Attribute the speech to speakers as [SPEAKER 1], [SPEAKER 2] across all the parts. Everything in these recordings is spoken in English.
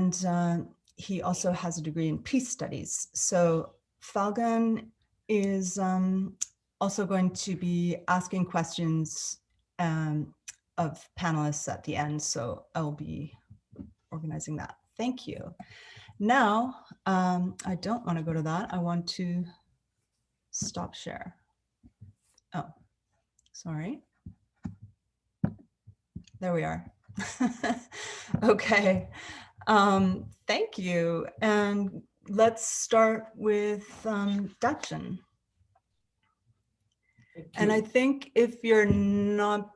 [SPEAKER 1] and uh, he also has a degree in peace studies. So Falgun is um, also going to be asking questions um, of panelists at the end. So I'll be organizing that. Thank you. Now, um, I don't want to go to that. I want to stop share. Oh, sorry. There we are. okay. Um, thank you. And let's start with um, Dakshin. And I think if you're not,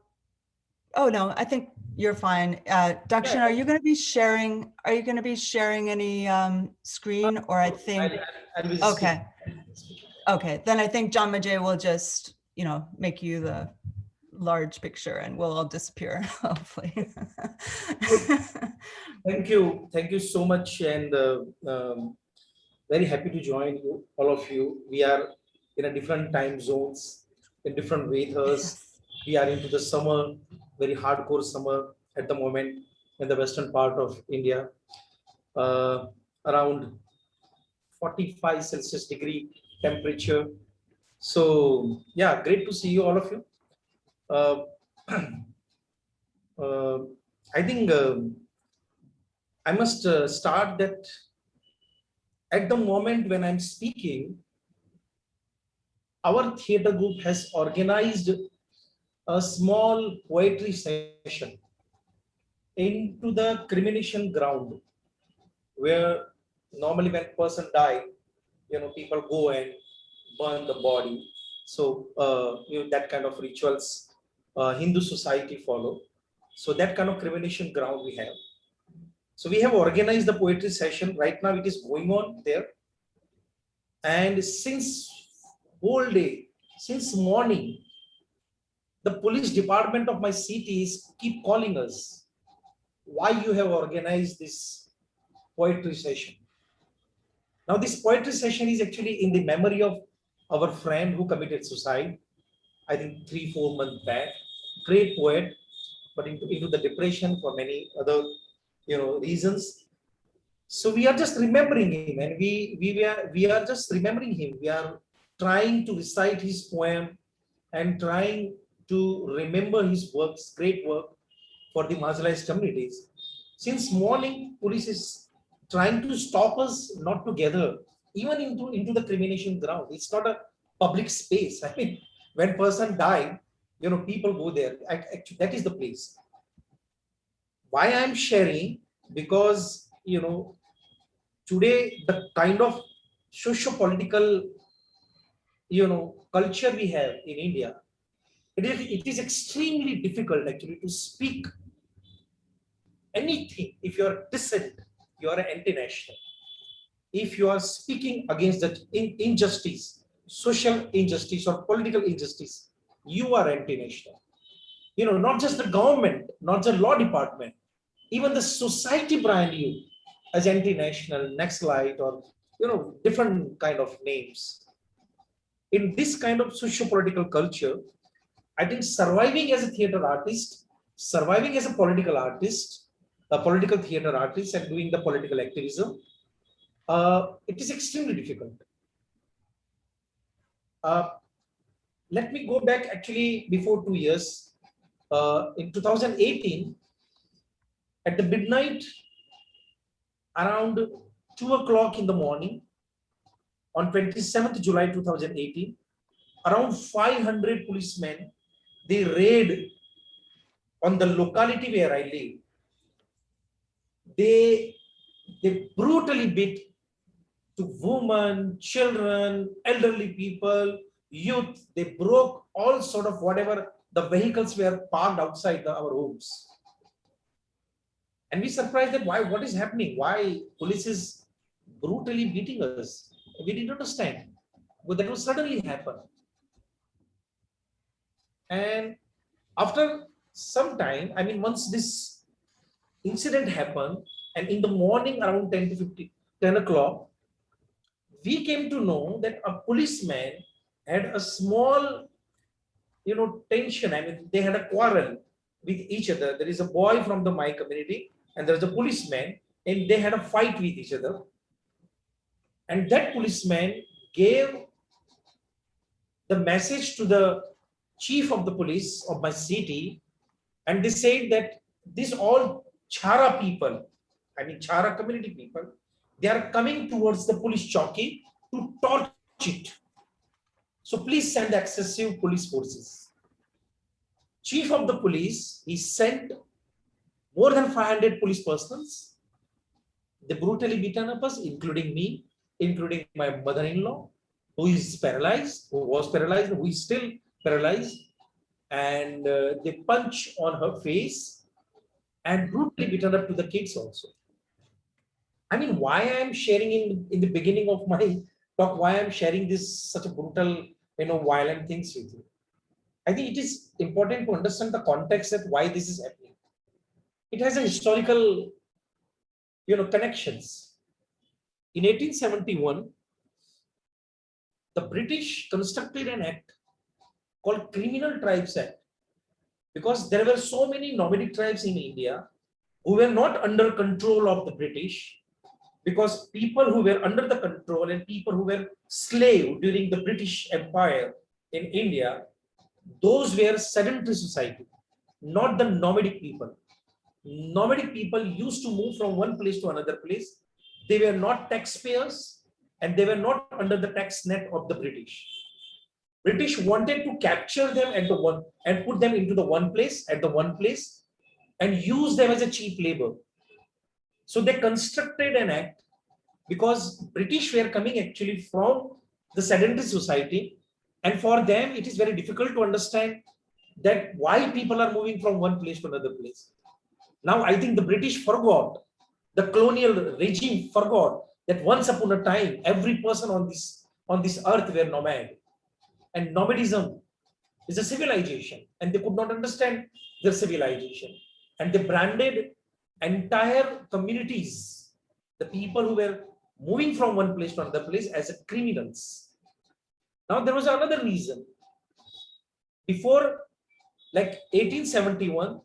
[SPEAKER 1] oh no, I think you're fine. Uh, Dakshin, are you going to be sharing, are you going to be sharing any um, screen or I think, okay. Okay, then I think John Majay will just, you know, make you the large picture and we'll all disappear, hopefully.
[SPEAKER 2] Thank you. Thank you so much. And uh, um, very happy to join you, all of you. We are in a different time zones, in different weathers. Yes. We are into the summer, very hardcore summer at the moment in the western part of India. Uh, around 45 Celsius degree temperature. So yeah, great to see you, all of you. Uh, uh, I think uh, I must start that at the moment when I'm speaking, our theater group has organized a small poetry session into the cremation ground where normally when person die, you know, people go and burn the body. So uh, you know, that kind of rituals uh, Hindu society follow. So that kind of cremation ground we have. So we have organized the poetry session. Right now it is going on there. And since whole day, since morning, the police department of my city is keep calling us. Why you have organized this poetry session? Now this poetry session is actually in the memory of our friend who committed suicide, I think three, four months back great poet, but into, into the depression for many other you know reasons. So we are just remembering him, and we we we, are we are just remembering him. We are trying to recite his poem and trying to remember his works, great work for the marginalized communities. Since morning, police is trying to stop us not together, even into, into the cremation ground. It's not a public space. I mean, when person died, you know, people go there. Actually, that is the place. Why I'm sharing? Because, you know, today the kind of socio-political, you know, culture we have in India, it is, it is extremely difficult actually to speak anything if you are dissent, you are an anti-national. If you are speaking against that in, injustice, social injustice or political injustice, you are anti-national. You know, not just the government, not the law department, even the society brand you as anti-national, Naxalite, or you know, different kind of names. In this kind of socio-political culture, I think surviving as a theater artist, surviving as a political artist, a political theater artist and doing the political activism, uh, it is extremely difficult. Uh, let me go back actually before two years. Uh, in 2018, at the midnight, around 2 o'clock in the morning, on 27th July 2018, around 500 policemen, they raid on the locality where I live. They, they brutally beat to women, children, elderly people, youth, they broke all sort of whatever the vehicles were parked outside the, our homes. And we surprised that why, what is happening? Why police is brutally beating us? We didn't understand. But that will suddenly happen. And after some time, I mean, once this incident happened, and in the morning around 10 to 50, 10 o'clock, we came to know that a policeman had a small, you know, tension. I mean, they had a quarrel with each other. There is a boy from the my community and there's a policeman and they had a fight with each other. And that policeman gave the message to the chief of the police of my city, and they said that these all Chara people, I mean Chara community people, they are coming towards the police chowki to torch it. So please send excessive police forces. Chief of the police, he sent more than 500 police persons. They brutally beaten up us, including me, including my mother-in-law, who is paralyzed, who was paralyzed, who is still paralyzed. And uh, they punch on her face and brutally beaten up to the kids also. I mean, why I'm sharing in, in the beginning of my talk, why I'm sharing this such a brutal, you know, violent things with you. I think it is important to understand the context that why this is happening. It has a historical, you know, connections. In 1871, the British constructed an act called Criminal Tribes Act because there were so many nomadic tribes in India who were not under control of the British because people who were under the control and people who were slave during the British Empire in India, those were sedentary society, not the nomadic people. Nomadic people used to move from one place to another place. They were not taxpayers and they were not under the tax net of the British. British wanted to capture them at the one and put them into the one place at the one place and use them as a cheap labor. So they constructed an act because British were coming actually from the sedentary society. And for them, it is very difficult to understand that why people are moving from one place to another place. Now, I think the British forgot, the colonial regime forgot that once upon a time, every person on this, on this earth were nomad. And nomadism is a civilization and they could not understand their civilization. And they branded entire communities, the people who were moving from one place to another place as criminals. Now there was another reason. Before like 1871,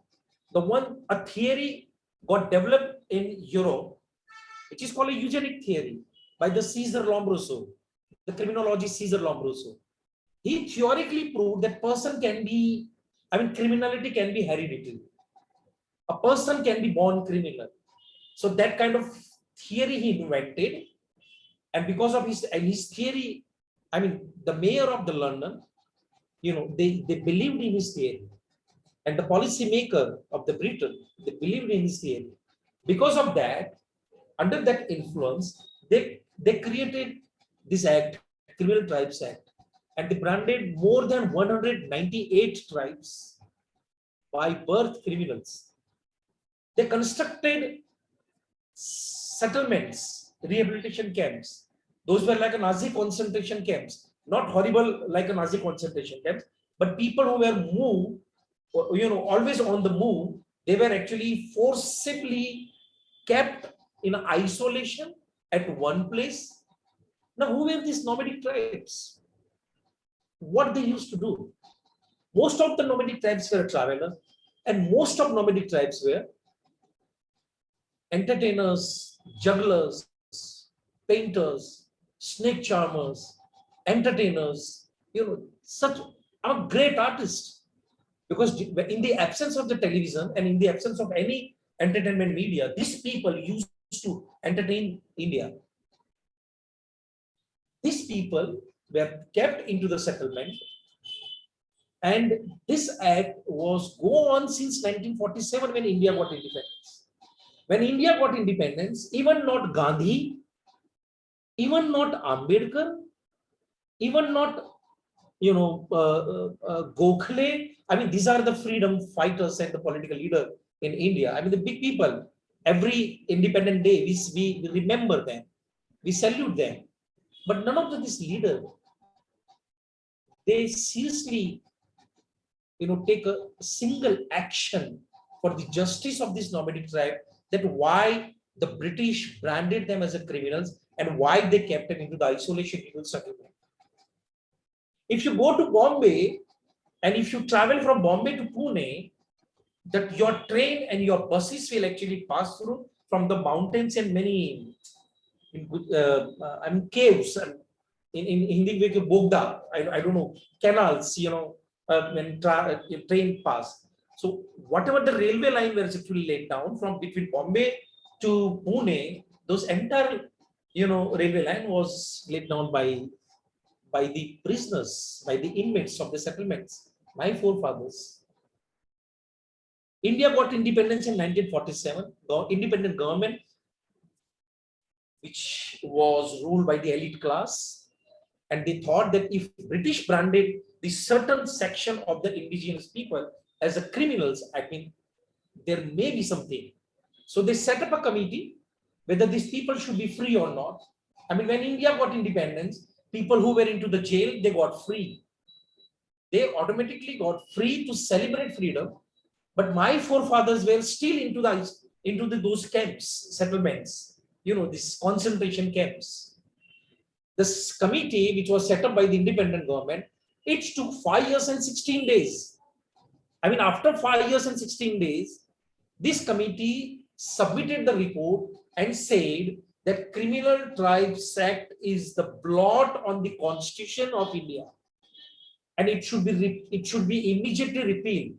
[SPEAKER 2] the one a theory got developed in Europe, which is called a eugenic theory by the Caesar Lombroso, the criminologist Caesar Lombroso. He theoretically proved that person can be, I mean, criminality can be hereditary a person can be born criminal. So that kind of theory he invented. And because of his, and his theory, I mean, the mayor of the London, you know, they, they believed in his theory. And the policy maker of the Britain, they believed in his theory. Because of that, under that influence, they, they created this act, Criminal Tribes Act, and they branded more than 198 tribes by birth criminals they constructed settlements, rehabilitation camps. Those were like a Nazi concentration camps, not horrible like a Nazi concentration camps, but people who were moved, you know, always on the move, they were actually forcibly kept in isolation at one place. Now, who were these nomadic tribes? What they used to do? Most of the nomadic tribes were travelers, and most of nomadic tribes were entertainers, jugglers, painters, snake charmers, entertainers, you know, such are great artists. Because in the absence of the television and in the absence of any entertainment media, these people used to entertain India. These people were kept into the settlement and this act was go on since 1947 when India got independence. When India got independence, even not Gandhi, even not Ambedkar, even not, you know, uh, uh, uh, Gokhale, I mean, these are the freedom fighters and the political leader in India. I mean, the big people, every independent day, we, we remember them, we salute them. But none of these leaders, they seriously, you know, take a single action for the justice of this nomadic tribe that why the British branded them as criminals and why they kept them into the isolation legal settlement. If you go to Bombay and if you travel from Bombay to Pune, that your train and your buses will actually pass through from the mountains and many in, uh, uh, caves and in, in Hindi we call bogda, I, I don't know, canals, you know, uh, when tra uh, train pass. So whatever the railway line was actually laid down from between Bombay to Pune, those entire, you know, railway line was laid down by by the prisoners, by the inmates of the settlements, my forefathers. India got independence in 1947, the independent government, which was ruled by the elite class. And they thought that if British branded the certain section of the indigenous people as a criminals, I mean, there may be something. So they set up a committee, whether these people should be free or not. I mean, when India got independence, people who were into the jail, they got free. They automatically got free to celebrate freedom. But my forefathers were still into the into the, those camps, settlements, you know, these concentration camps. This committee, which was set up by the independent government, it took five years and 16 days. I mean, after five years and 16 days, this committee submitted the report and said that criminal tribes act is the blot on the constitution of India. And it should be it should be immediately repealed.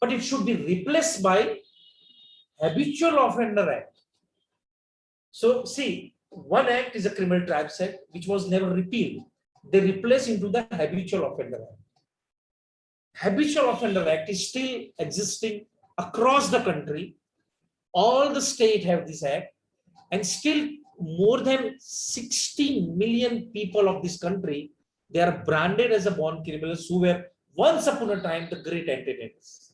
[SPEAKER 2] But it should be replaced by habitual offender act. So see one act is a criminal tribes act which was never repealed. They replace into the habitual offender act habitual offender act is still existing across the country all the state have this act and still more than 16 million people of this country, they are branded as a born criminals who were once upon a time the great entertainers.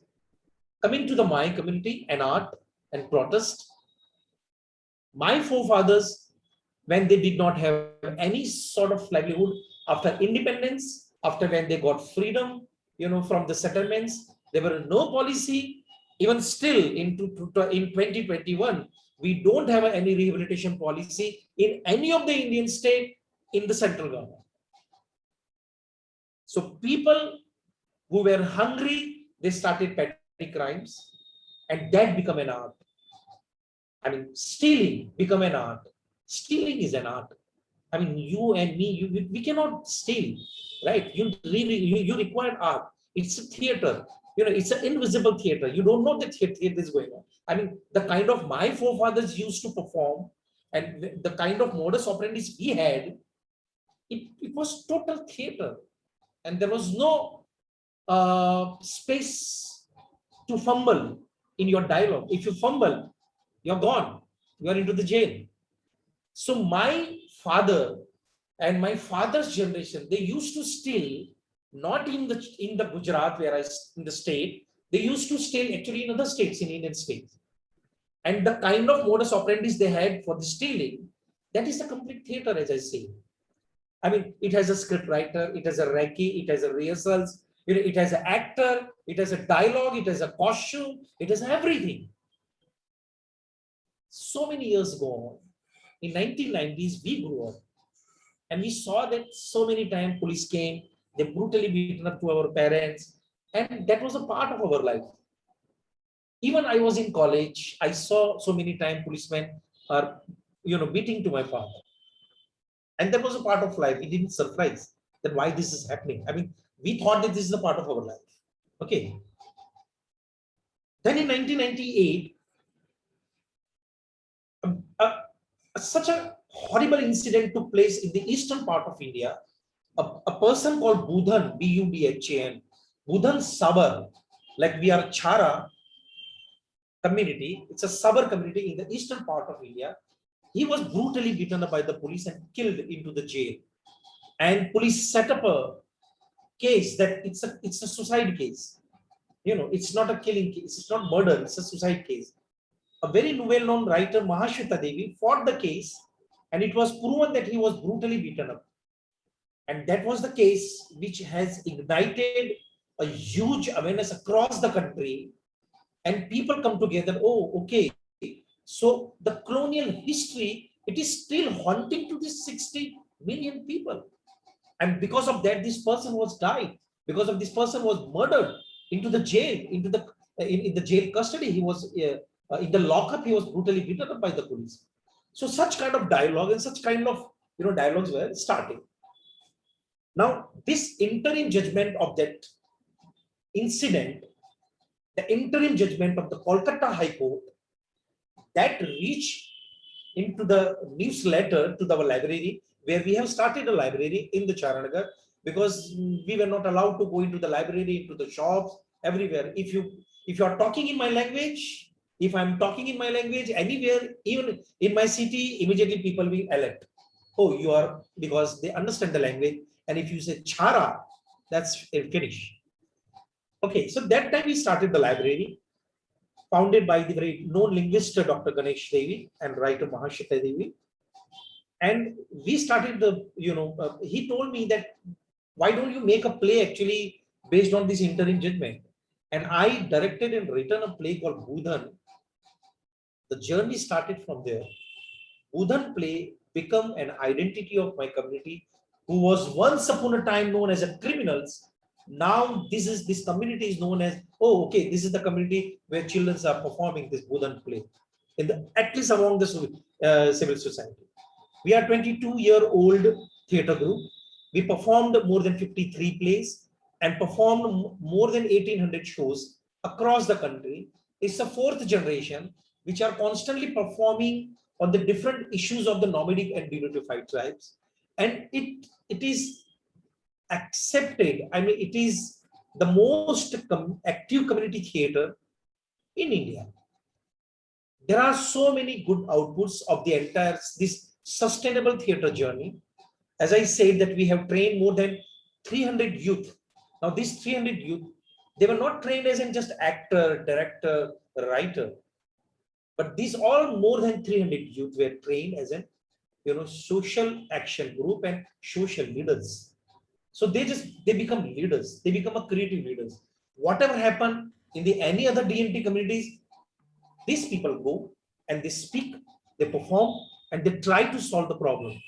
[SPEAKER 2] Coming to the my community and art and protest, my forefathers, when they did not have any sort of livelihood after independence, after when they got freedom, you know, from the settlements, there were no policy, even still in, in 2021, we don't have any rehabilitation policy in any of the Indian state in the central government. So people who were hungry, they started petty crimes and that become an art. I mean, stealing become an art. Stealing is an art. I mean, you and me, you, we cannot steal, right? You really, you, you require art. It's a theater you know, it's an invisible theater. You don't know that theater is going on. I mean, the kind of my forefathers used to perform and the kind of modus operandi we had, it, it was total theater. And there was no uh, space to fumble in your dialogue. If you fumble, you're gone. You're into the jail. So my father and my father's generation, they used to steal not in the in the Gujarat where I in the state, they used to steal actually in other states, in Indian states. And the kind of modus operandi they had for the stealing, that is a complete theater, as I say. I mean, it has a script writer, it has a recce, it has a rehearsals, it, it has an actor, it has a dialogue, it has a costume, it has everything. So many years ago, in 1990s, we grew up and we saw that so many times police came, they brutally beaten up to our parents. And that was a part of our life. Even I was in college, I saw so many times policemen are, you know, beating to my father. And that was a part of life. It didn't surprise that why this is happening. I mean, we thought that this is a part of our life. Okay. Then in 1998, um, uh, such a horrible incident took place in the eastern part of India a, a person called Budhan, B-U-D-H-A-N, Budhan Sabar, like we are Chara community, it's a Sabar community in the eastern part of India. He was brutally beaten up by the police and killed into the jail. And police set up a case that it's a it's a suicide case. You know, it's not a killing case, it's not murder, it's a suicide case. A very well-known writer, Mahashweta Devi, fought the case and it was proven that he was brutally beaten up. And that was the case which has ignited a huge awareness across the country. And people come together, oh, okay. So the colonial history, it is still haunting to these 60 million people. And because of that, this person was died. Because of this person was murdered into the jail, into the in, in the jail custody. He was uh, Uh, in the lockup, he was brutally beaten up by the police. So such kind of dialogue and such kind of you know dialogues were starting. Now, this interim judgment of that incident, the interim judgment of the Kolkata High Court, that reached into the newsletter to the library, where we have started a library in the Charanagar, because we were not allowed to go into the library, into the shops, everywhere. If you if you are talking in my language, if I'm talking in my language anywhere, even in my city, immediately people will alert. Oh, you are because they understand the language and if you say chara, that's a finish. Okay, so that time we started the library, founded by the very known linguist Dr. Ganesh Devy and writer Mahashweta Devi. And we started the, you know, uh, he told me that why don't you make a play actually based on this interim judgment? And I directed and written a play called Budhan. The journey started from there. Budhan play become an identity of my community who was once upon a time known as a criminals. Now this is this community is known as oh okay this is the community where children are performing this Budhan play. In the at least among the uh, civil society. We are 22 year old theater group. We performed more than 53 plays and performed more than 1800 shows across the country. It's the fourth generation which are constantly performing on the different issues of the nomadic and denotified tribes. And it it is accepted i mean it is the most com active community theater in india. There are so many good outputs of the entire this sustainable theater journey. As i said that we have trained more than 300 youth. Now these 300 youth they were not trained as in just actor director writer but these all more than 300 youth were trained as a you know social action group and social leaders. So they just they become leaders. They become a creative leaders. Whatever happened in the any other dnt communities these people go and they speak they perform and they try to solve the problem.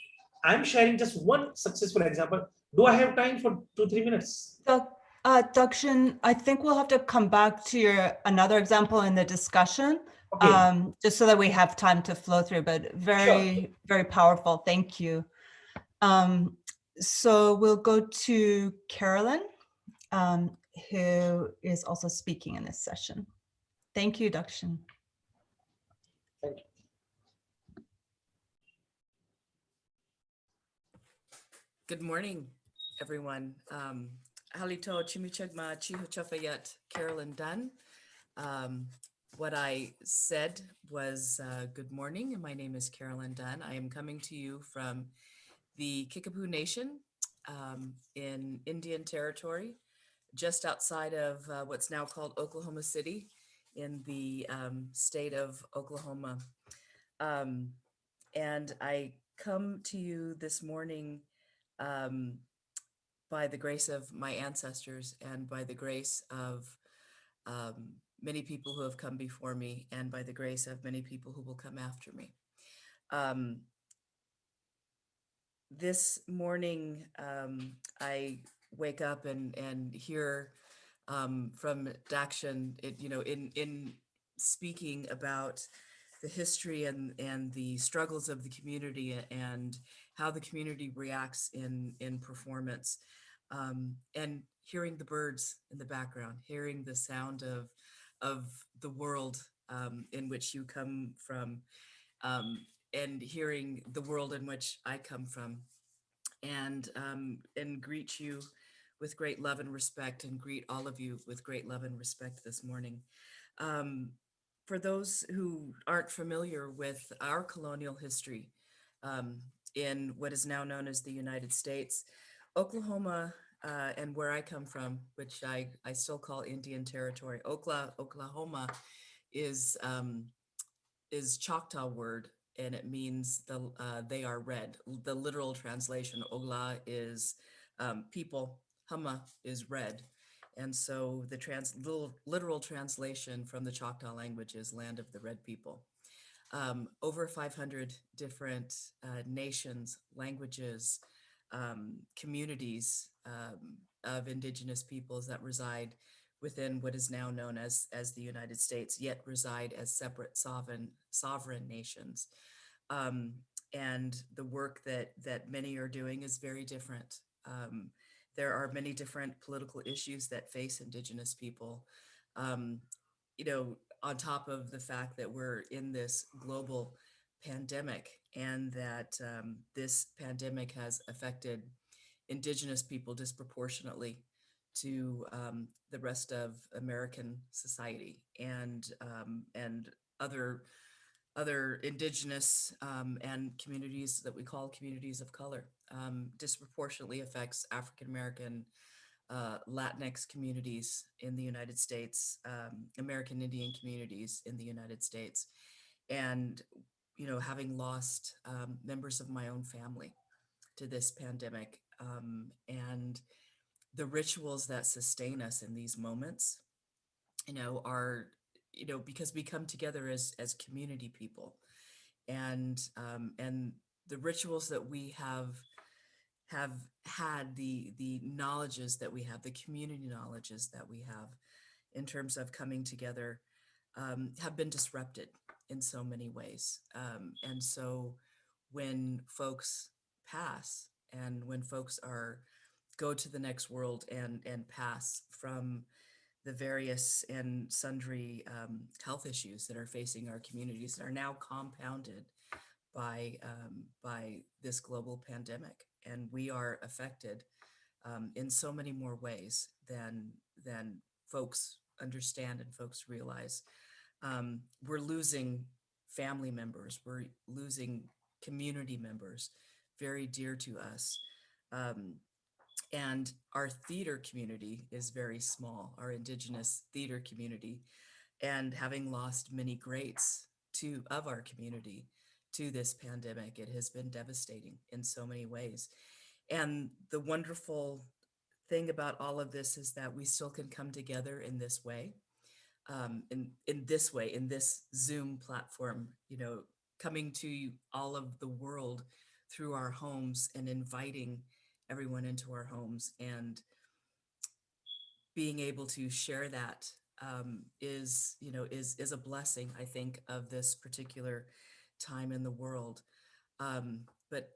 [SPEAKER 2] I'm sharing just one successful example. Do i have time for two three minutes?
[SPEAKER 1] Uh, Dakshin, I think we'll have to come back to your another example in the discussion okay. um, just so that we have time to flow through, but very, sure. very powerful. Thank you. Um, so we'll go to Carolyn, um, who is also speaking in this session. Thank you, Dakshin.
[SPEAKER 2] Thank you.
[SPEAKER 3] Good morning, everyone. Um, Halito Chimichagma Chihochafayat Carolyn Dunn. Um, what I said was uh, good morning. My name is Carolyn Dunn. I am coming to you from the Kickapoo Nation um, in Indian Territory, just outside of uh, what's now called Oklahoma City in the um, state of Oklahoma. Um, and I come to you this morning um, by the grace of my ancestors and by the grace of um, many people who have come before me and by the grace of many people who will come after me. Um, this morning, um, I wake up and, and hear um, from Dakshin, it, you know, in, in speaking about the history and, and the struggles of the community and how the community reacts in, in performance um, and hearing the birds in the background, hearing the sound of of the world um, in which you come from um, and hearing the world in which I come from and um, and greet you with great love and respect and greet all of you with great love and respect this morning. Um, for those who aren't familiar with our colonial history um, in what is now known as the United States, Oklahoma uh, and where I come from, which I, I still call Indian Territory, Oklahoma, Oklahoma is, um, is Choctaw word and it means the uh, they are red. The literal translation, Ogla is um, people, Hama is red. And so the trans little, literal translation from the Choctaw language is land of the red people. Um, over 500 different uh, nations, languages, um, communities um, of indigenous peoples that reside within what is now known as, as the United States, yet reside as separate sovereign, sovereign nations. Um, and the work that, that many are doing is very different. Um, there are many different political issues that face Indigenous people. Um, you know, on top of the fact that we're in this global pandemic and that um, this pandemic has affected Indigenous people disproportionately to um, the rest of American society and um, and other other indigenous um, and communities that we call communities of color um, disproportionately affects African American uh, Latinx communities in the United States, um, American Indian communities in the United States, and you know having lost um, members of my own family to this pandemic um, and the rituals that sustain us in these moments, you know, are, you know, because we come together as, as community people. And, um, and the rituals that we have, have had the, the knowledges that we have, the community knowledges that we have in terms of coming together, um, have been disrupted in so many ways. Um, and so when folks pass and when folks are go to the next world and and pass from the various and sundry um, health issues that are facing our communities that are now compounded by um, by this global pandemic, and we are affected um, in so many more ways than than folks understand and folks realize. Um, we're losing family members, we're losing community members, very dear to us. Um, and our theater community is very small, our indigenous theater community, and having lost many greats to of our community to this pandemic, it has been devastating in so many ways. And the wonderful thing about all of this is that we still can come together in this way, um, in, in this way, in this Zoom platform, you know, coming to all of the world through our homes and inviting everyone into our homes and being able to share that um, is, you know, is, is a blessing, I think, of this particular time in the world. Um, but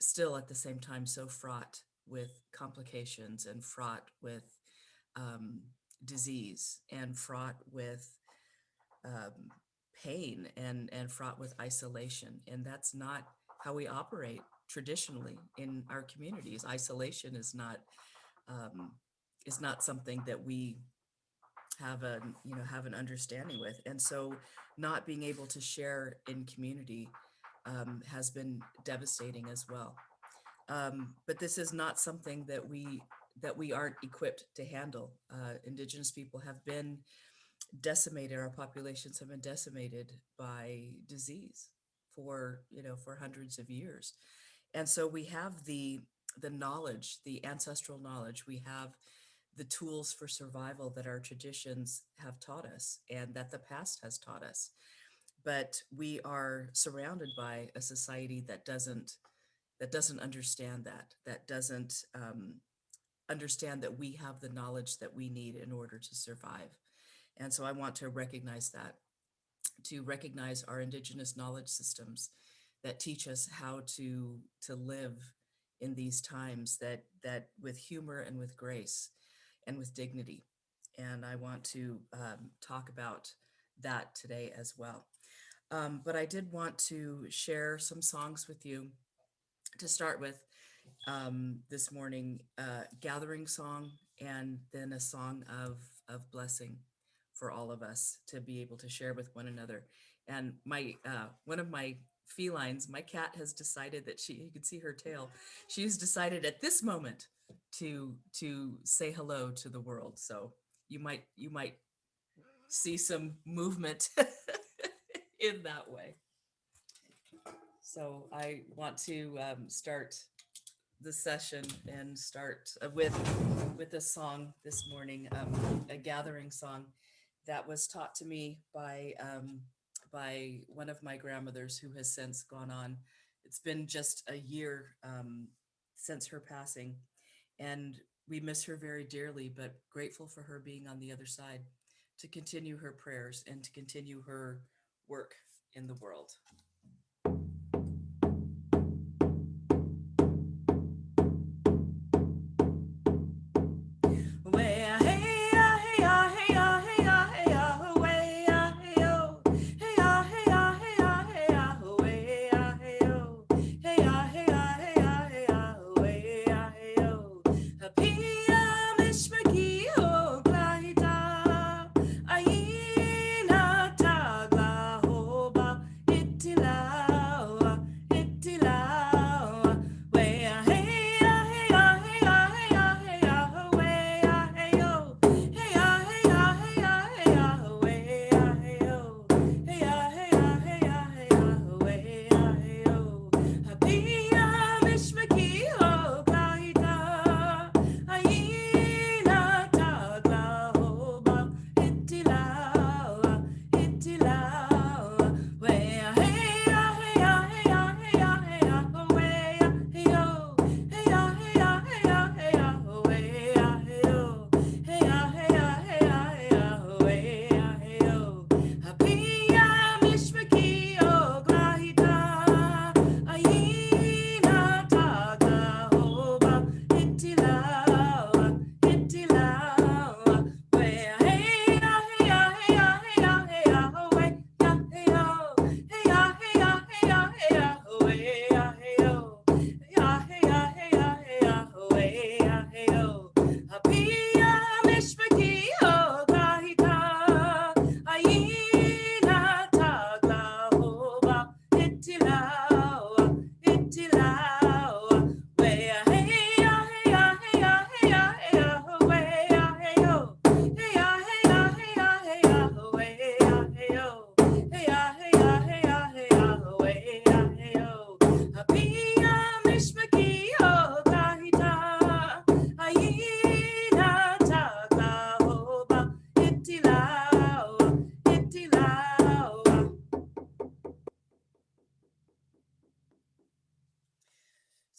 [SPEAKER 3] still at the same time, so fraught with complications and fraught with um, disease and fraught with um, pain and, and fraught with isolation. And that's not how we operate traditionally in our communities. Isolation is not um, is not something that we have a you know have an understanding with, and so not being able to share in community um, has been devastating as well. Um, but this is not something that we that we aren't equipped to handle. Uh, indigenous people have been decimated. Our populations have been decimated by disease for you know for hundreds of years and so we have the the knowledge, the ancestral knowledge, we have the tools for survival that our traditions have taught us and that the past has taught us. But we are surrounded by a society that doesn't that doesn't understand that, that doesn't um, understand that we have the knowledge that we need in order to survive. And so I want to recognize that, to recognize our indigenous knowledge systems that teach us how to to live in these times that that with humor and with grace and with dignity. And i want to um, talk about that today as well. Um, but i did want to share some songs with you to start with um, this morning uh, gathering song and then a song of of blessing for all of us to be able to share with one another and my uh, one of my felines, my cat has decided that she, you can see her tail, she's decided at this moment to to say hello to the world. So you might you might see some movement in that way. So I want to um, start the session and start uh, with with a song this morning, um, a gathering song that was taught to me by um, by one of my grandmothers who has since gone on. It's been just a year um, since her passing. And we miss her very dearly, but grateful for her being on the other side to continue her prayers and to continue her work in the world.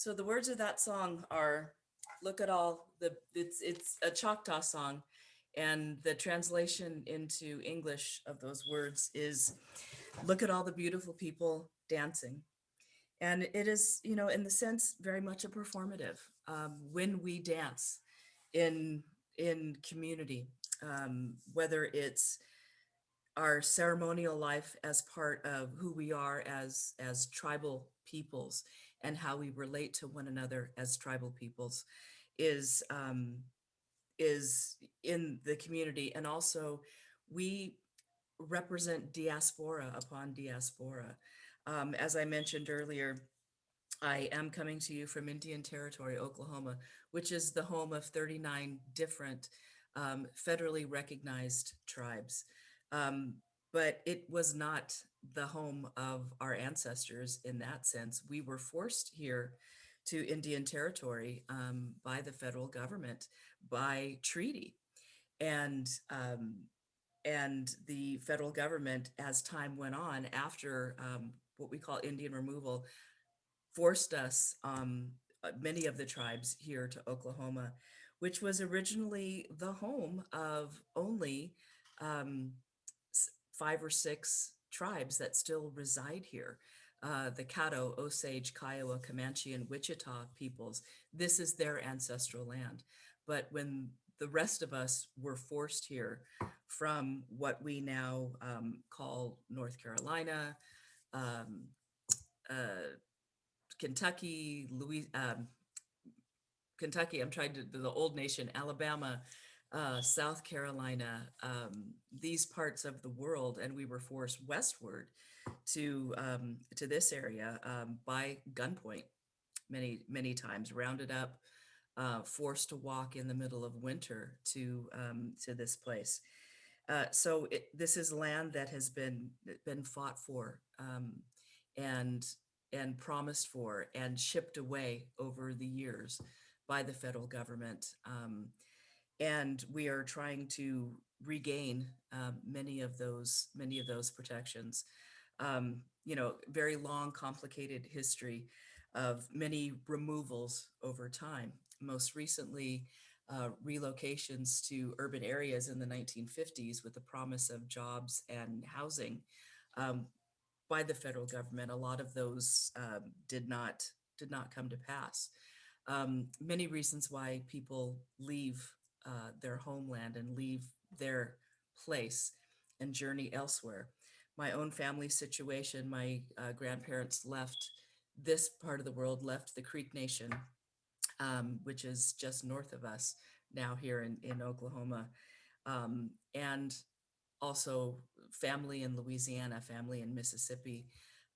[SPEAKER 3] So the words of that song are, look at all the, it's, it's a Choctaw song. And the translation into English of those words is, look at all the beautiful people dancing. And it is, you know, in the sense, very much a performative. Um, when we dance in, in community, um, whether it's our ceremonial life as part of who we are as, as tribal peoples and how we relate to one another as tribal peoples is um, is in the community and also we represent diaspora upon diaspora. Um, as I mentioned earlier, I am coming to you from Indian Territory, Oklahoma, which is the home of 39 different um, federally recognized tribes. Um, but it was not the home of our ancestors in that sense. We were forced here to Indian territory um, by the federal government by treaty. And, um, and the federal government, as time went on after um, what we call Indian removal, forced us, um, uh, many of the tribes here to Oklahoma, which was originally the home of only um, five or six tribes that still reside here. Uh, the Caddo, Osage, Kiowa, Comanche, and Wichita peoples, this is their ancestral land. But when the rest of us were forced here from what we now um, call North Carolina, um, uh, Kentucky, Louis, um, Kentucky, I'm trying to, the old nation, Alabama, uh, South Carolina, um, these parts of the world, and we were forced westward to um, to this area um, by gunpoint many many times, rounded up, uh, forced to walk in the middle of winter to um, to this place. Uh, so it, this is land that has been been fought for um, and and promised for and shipped away over the years by the federal government. Um, and we are trying to regain um, many of those many of those protections. Um, you know, very long, complicated history of many removals over time. Most recently, uh, relocations to urban areas in the 1950s with the promise of jobs and housing um, by the federal government. A lot of those um, did not did not come to pass. Um, many reasons why people leave uh, their homeland and leave their place and journey elsewhere. My own family situation, my uh, grandparents left this part of the world, left the Creek Nation, um, which is just north of us now here in, in Oklahoma. Um, and also family in Louisiana, family in Mississippi,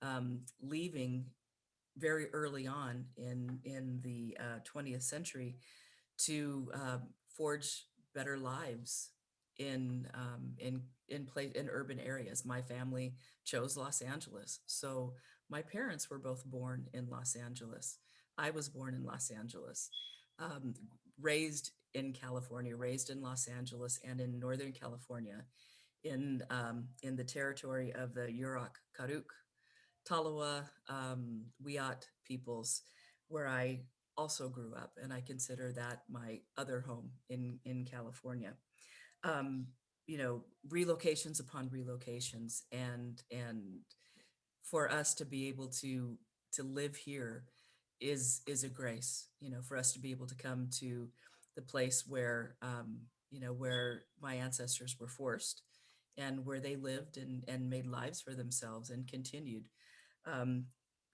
[SPEAKER 3] um, leaving very early on in, in the uh, 20th century to uh, forge better lives in um, in in place in urban areas. My family chose Los Angeles, so my parents were both born in Los Angeles. I was born in Los Angeles, um, raised in California, raised in Los Angeles and in Northern California, in um, in the territory of the Yurok Karuk, Tolowa, um, Wiyot peoples, where I also grew up, and I consider that my other home in in California. Um, you know, relocations upon relocations, and and for us to be able to to live here is is a grace. You know, for us to be able to come to the place where um, you know where my ancestors were forced and where they lived and and made lives for themselves and continued. Um,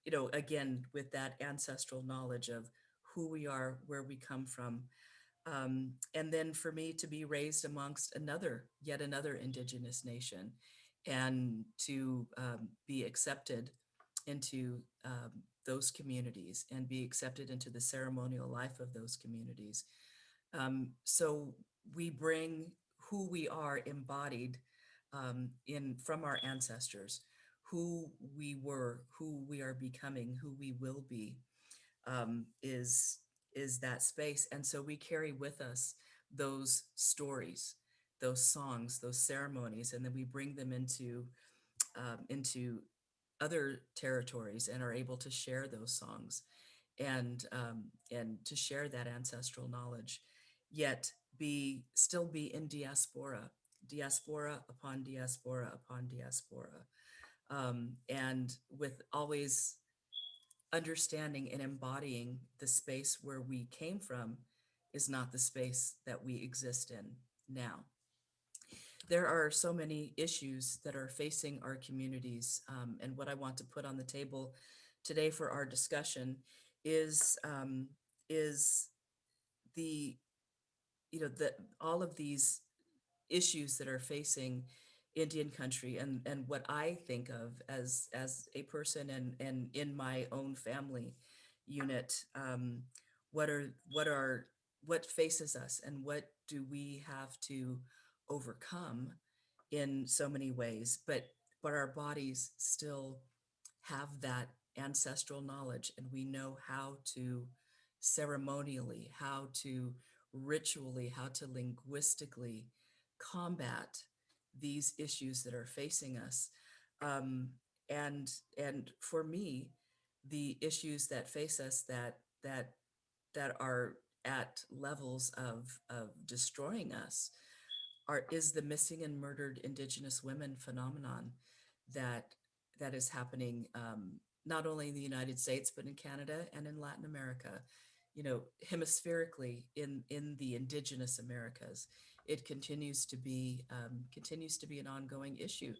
[SPEAKER 3] you know, again with that ancestral knowledge of who we are, where we come from. Um, and then for me to be raised amongst another, yet another indigenous nation and to um, be accepted into um, those communities and be accepted into the ceremonial life of those communities. Um, so we bring who we are embodied um, in from our ancestors, who we were, who we are becoming, who we will be um, is is that space. And so we carry with us those stories, those songs, those ceremonies, and then we bring them into um, into other territories and are able to share those songs and um, and to share that ancestral knowledge, yet be still be in diaspora, diaspora upon diaspora upon diaspora, um, and with always understanding and embodying the space where we came from is not the space that we exist in now. There are so many issues that are facing our communities. Um, and what I want to put on the table today for our discussion is, um, is the, you know, the, all of these issues that are facing Indian country and and what I think of as as a person and and in my own family unit um, what are what are what faces us and what do we have to overcome in so many ways? But but our bodies still have that ancestral knowledge and we know how to ceremonially how to ritually how to linguistically combat these issues that are facing us. Um, and and for me, the issues that face us that that that are at levels of of destroying us are is the missing and murdered indigenous women phenomenon that that is happening um, not only in the United States but in Canada and in Latin America, you know, hemispherically in in the indigenous Americas it continues to be um, continues to be an ongoing issue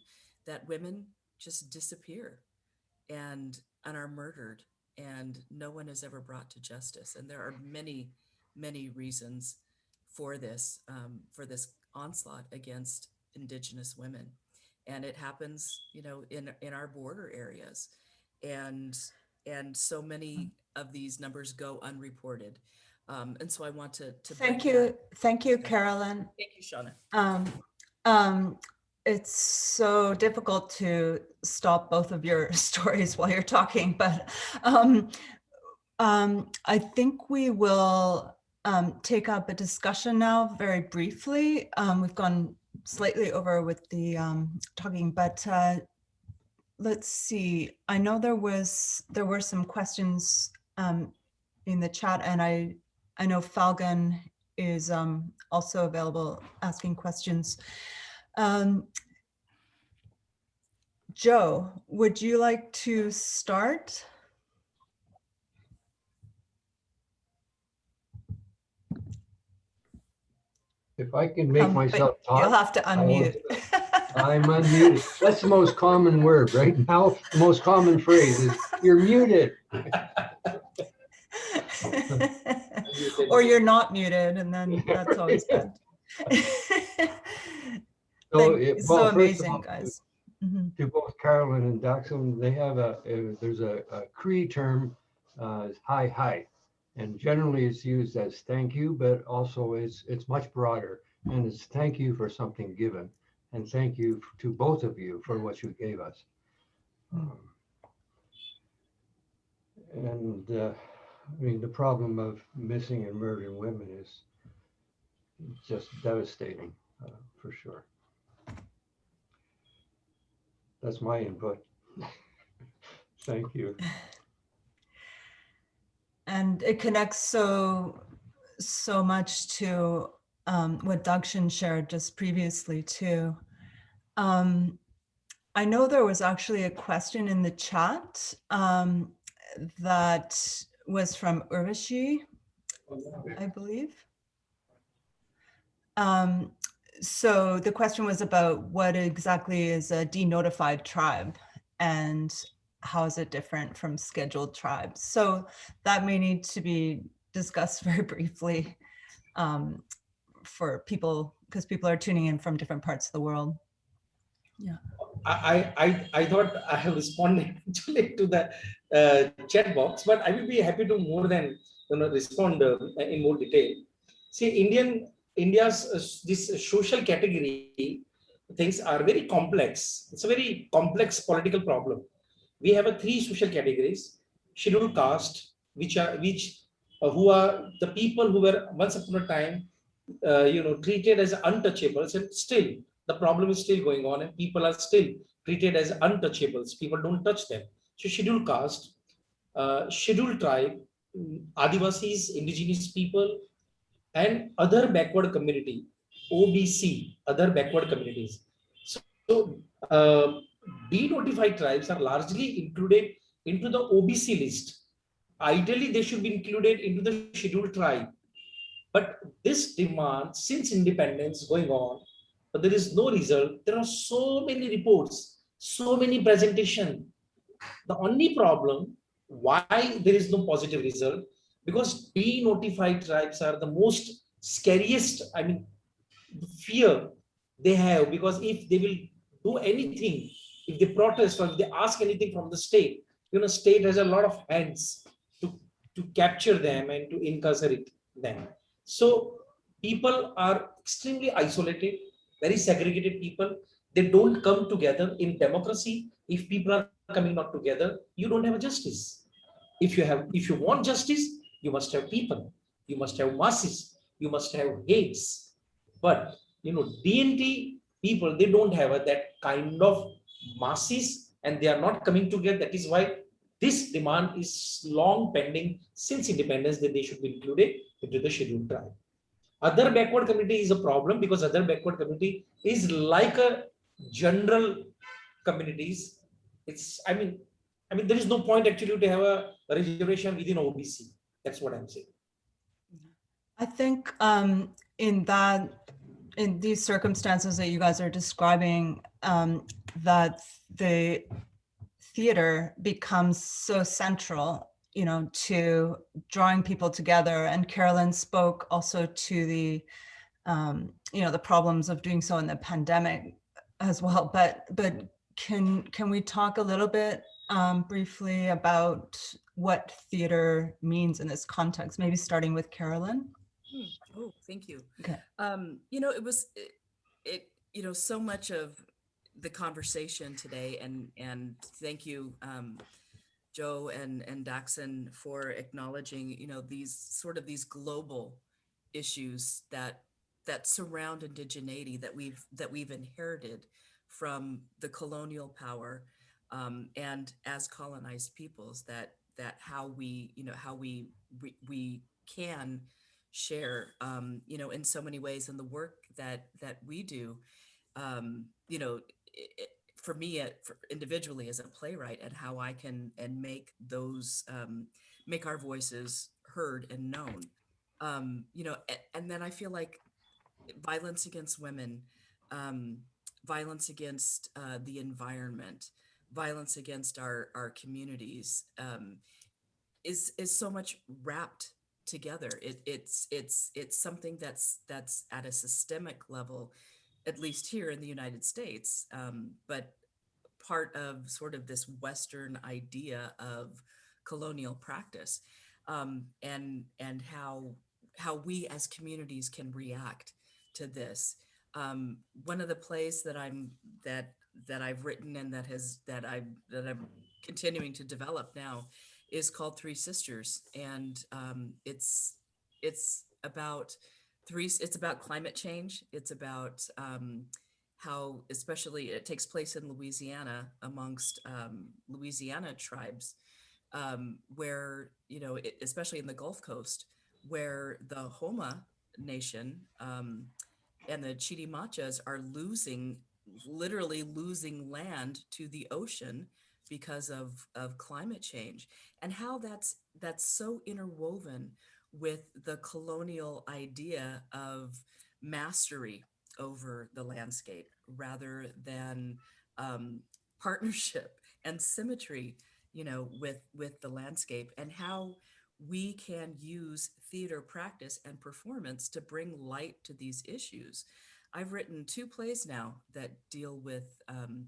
[SPEAKER 3] that women just disappear and and are murdered and no one is ever brought to justice. And there are many many reasons for this um, for this onslaught against indigenous women. And it happens you know in in our border areas. And and so many of these numbers go unreported um, and so I want to, to
[SPEAKER 1] Thank you.
[SPEAKER 3] that.
[SPEAKER 1] Thank you, Carolyn.
[SPEAKER 3] Thank you, Shauna.
[SPEAKER 1] Um, um, it's so difficult to stop both of your stories while you're talking, but um, um, I think we will um, take up a discussion now very briefly. Um, we've gone slightly over with the um, talking, but uh, let's see. I know there was there were some questions um, in the chat, and I I know Falgun is um, also available asking questions. Um, Joe, would you like to start?
[SPEAKER 4] If I can make
[SPEAKER 1] Um,
[SPEAKER 4] myself
[SPEAKER 1] You'll have to unmute.
[SPEAKER 4] I'm unmuted. That's the most common word right now. The most common phrase is you're muted.
[SPEAKER 1] Or you're not muted and then that's always good.
[SPEAKER 4] So, it-
[SPEAKER 1] It's
[SPEAKER 4] well,
[SPEAKER 1] so amazing,
[SPEAKER 4] all,
[SPEAKER 1] guys. Mhm.
[SPEAKER 4] To both Carolyn and Daxon, they have a, a- there's a, a Cree term, uh, hi, hi. And generally it's used as thank you, but also it's, it's much broader. And it's thank you for something given. And thank you to both of you for what you gave us. Um, And, uh, I mean, the problem of missing and murdering women is just devastating, uh, for sure. That's my input. Thank you.
[SPEAKER 1] And it connects so, so much to um, what Dakshin shared just previously too. Um, I know there was actually a question in the chat um, that was from Urvashi, I believe. Um, so the question was about what exactly is a denotified tribe and how is it different from scheduled tribes? So that may need to be discussed very briefly um, for people, because people are tuning in from different parts of the world. Yeah.
[SPEAKER 2] I, I, I thought I have responded actually to the chat box, but I will be happy to more than you know respond uh, in more detail. See, Indian India's uh, this social category things are very complex. It's a very complex political problem. We have a three social categories: scheduled caste, which are which uh, who are the people who were once upon a time, uh, you know, treated as untouchables, and still the problem is still going on and people are still treated as untouchables. People don't touch them. So scheduled caste, uh, scheduled tribe, mm, Adivasis, indigenous people, and other backward community, OBC, other backward communities. So, so uh, denotified tribes are largely included into the OBC list. Ideally, they should be included into the scheduled tribe. But this demand, since independence going on, but there is no result. There are so many reports, so many presentation. The only problem why there is no positive result because denotified tribes are the most scariest. I mean, fear they have because if they will do anything, if they protest or if they ask anything from the state, you know, state has a lot of hands to to capture them and to incarcerate them. So people are extremely isolated very segregated people. They don't come together in democracy. If people are coming not together, you don't have a justice. If you have, if you want justice, you must have people. You must have masses. You must have hates. But you know, DNT people, they don't have that kind of masses, and they are not coming together. That is why this demand is long pending since independence that they should be included into the scheduled tribe. Other backward community is a problem because other backward community is like a general communities. It's, I mean, I mean, there is no point actually to have a reservation within OBC. That's what I'm saying.
[SPEAKER 1] I think um, in that, in these circumstances that you guys are describing, um, that the theater becomes so central, you know, to drawing people together. And Carolyn spoke also to the, um, you know, the problems of doing so in the pandemic as well. But but can can we talk a little bit um, briefly about what theater means in this context? Maybe starting with Carolyn.
[SPEAKER 3] Hmm. Oh, thank you.
[SPEAKER 1] Okay.
[SPEAKER 3] Um, you know, it was it, it, you know, so much of the conversation today and and thank you um Joe and and Daxon for acknowledging, you know, these sort of these global issues that that surround indigeneity that we've that we've inherited from the colonial power um, and as colonized peoples that that how we you know how we we, we can share, um, you know, in so many ways in the work that that we do. Um, you know, i i- for me, uh, for individually as a playwright, and how I can and make those um, make our voices heard and known. Um, you know, and, and then I feel like violence against women, um, violence against uh, the environment, violence against our our communities um, is is so much wrapped together. It, it's it's it's something that's that's at a systemic level, at least here in the United States, um, but part of sort of this Western idea of colonial practice, um, and and how how we as communities can react to this. Um, one of the plays that I'm that that I've written and that has that I that I'm continuing to develop now is called Three Sisters, and um, it's it's about three. It's about climate change. It's about um, how, especially, it takes place in Louisiana amongst um, Louisiana tribes, um, where you know, it, especially in the Gulf Coast, where the Houma Nation um, and the Chitimachas are losing, literally losing land to the ocean because of of climate change and how that's that's so interwoven with the colonial idea of mastery over the landscape rather than um, partnership and symmetry you know with with the landscape and how we can use theater practice and performance to bring light to these issues. I've written two plays now that deal with um,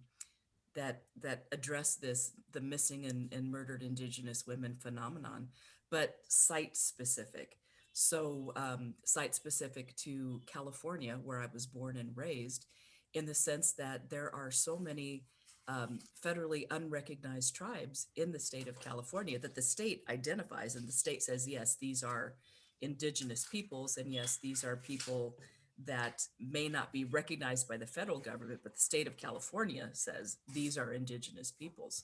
[SPEAKER 3] that that address this the missing and, and murdered indigenous women phenomenon but site specific so um, site specific to california where i was born and raised in the sense that there are so many um, federally unrecognized tribes in the state of california that the state identifies and the state says yes these are indigenous peoples and yes these are people that may not be recognized by the federal government, but the state of California says these are indigenous peoples,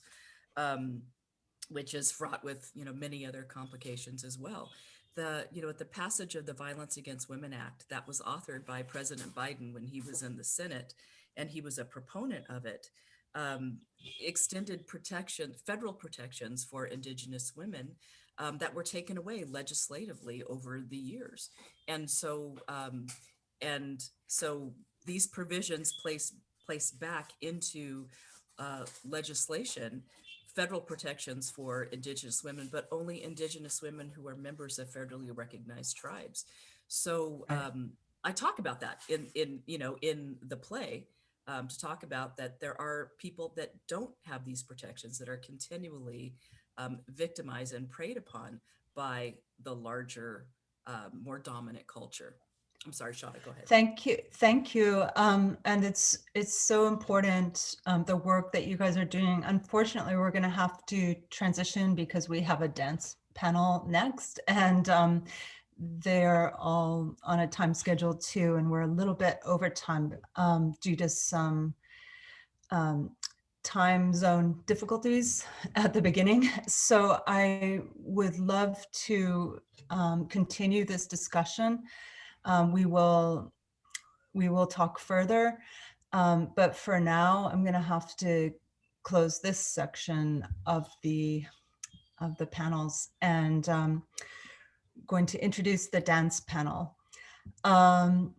[SPEAKER 3] um, which is fraught with you know many other complications as well. The you know at the passage of the Violence Against Women Act that was authored by President Biden when he was in the Senate, and he was a proponent of it. Um, extended protection, federal protections for indigenous women um, that were taken away legislatively over the years, and so um, and so these provisions place place back into uh, legislation federal protections for indigenous women but only indigenous women who are members of federally recognized tribes. So um, i talk about that in in you know in the play um, to talk about that there are people that don't have these protections that are continually um, victimized and preyed upon by the larger uh, more dominant culture I'm sorry, Shada, go ahead.
[SPEAKER 1] Thank you, thank you. Um, and it's it's so important um, the work that you guys are doing. Unfortunately, we're going to have to transition because we have a dance panel next, and um, they're all on a time schedule too, and we're a little bit over time um, due to some um, time zone difficulties at the beginning. So I would love to um, continue this discussion um, we will we will talk further. Um, but for now, I'm going to have to close this section of the of the panels and um, going to introduce the dance panel. Um,